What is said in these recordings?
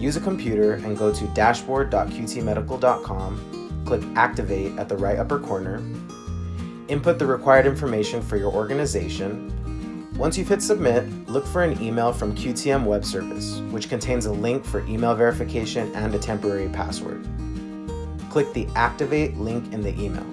use a computer and go to dashboard.qtmedical.com, click Activate at the right upper corner, input the required information for your organization. Once you've hit Submit, look for an email from QTM Web Service, which contains a link for email verification and a temporary password. Click the Activate link in the email.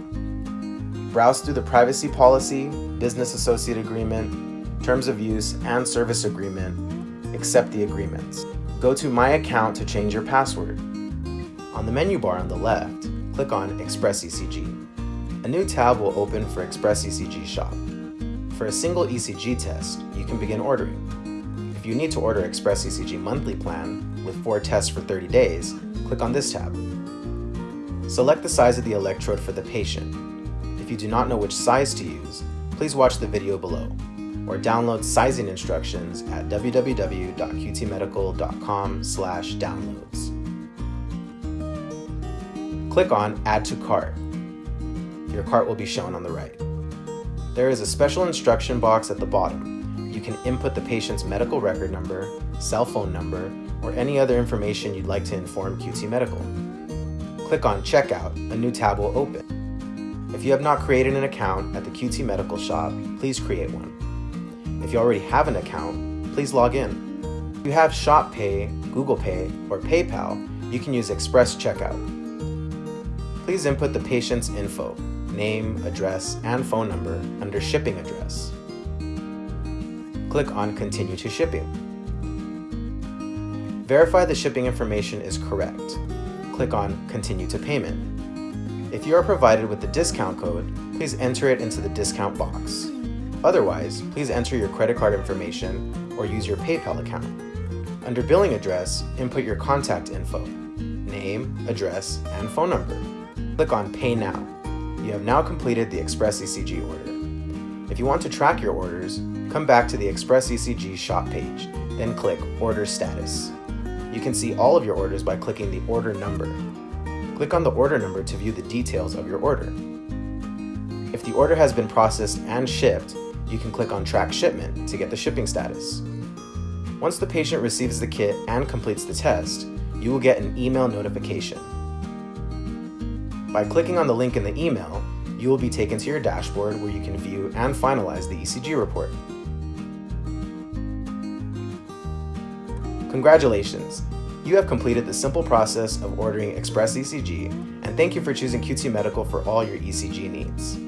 Browse through the privacy policy, business associate agreement, terms of use, and service agreement. Accept the agreements. Go to My Account to change your password. On the menu bar on the left, click on Express ECG. A new tab will open for Express ECG Shop. For a single ECG test, you can begin ordering. If you need to order Express ECG monthly plan with 4 tests for 30 days, click on this tab. Select the size of the electrode for the patient. If you do not know which size to use, please watch the video below or download sizing instructions at www.qtmedical.com downloads. Click on Add to Cart. Your cart will be shown on the right. There is a special instruction box at the bottom. You can input the patient's medical record number, cell phone number, or any other information you'd like to inform QT Medical. Click on Checkout, a new tab will open. If you have not created an account at the QT Medical Shop, please create one. If you already have an account, please log in. If you have Shop Pay, Google Pay, or PayPal, you can use Express Checkout. Please input the patient's info, name, address, and phone number under Shipping Address. Click on Continue to Shipping. Verify the shipping information is correct. Click on Continue to Payment. If you are provided with the discount code, please enter it into the discount box. Otherwise, please enter your credit card information or use your PayPal account. Under Billing Address, input your contact info, name, address, and phone number. Click on Pay Now. You have now completed the Express ECG order. If you want to track your orders, come back to the Express ECG shop page, then click Order Status. You can see all of your orders by clicking the order number. Click on the order number to view the details of your order. If the order has been processed and shipped, you can click on Track Shipment to get the shipping status. Once the patient receives the kit and completes the test, you will get an email notification. By clicking on the link in the email, you will be taken to your dashboard where you can view and finalize the ECG report. Congratulations! You have completed the simple process of ordering Express ECG, and thank you for choosing QT Medical for all your ECG needs.